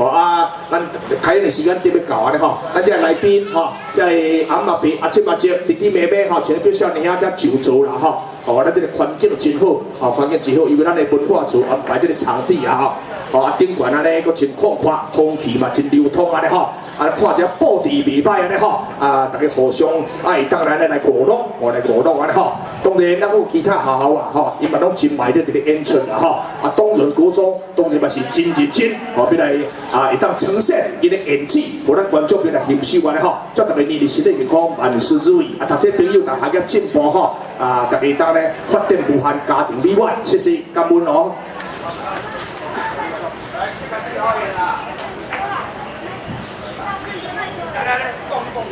好啊，咱睇下你时间特别搞啊，咧，嗬！咱即係內邊，吼，即係啱嗱邊，阿七阿蕉，你啲妹妹，吼，全部少年喺只酒桌啦，吼，好，咱哋个环境真好，哦，环境真好，因为咱的文化村啊，这个场地啊，吼。哦，顶悬安尼，佫真宽宽，空气嘛真流通安尼吼，安尼看只布置袂歹安尼吼，啊，大家互相，啊、当然来来鼓动，我来鼓动安尼吼。当然，咱有其他学校啊吼，伊嘛拢真卖得这个演出啊吼。啊，当仁高中当然嘛是真认真，吼，变来啊，会当呈现伊的演技，互咱观众变来欣赏安尼吼。祝大家年年身体健康，万事如意，啊，读册朋友大家进步吼，啊，特别当然发展无限家庭美满，谢谢感恩哦。来来来，动动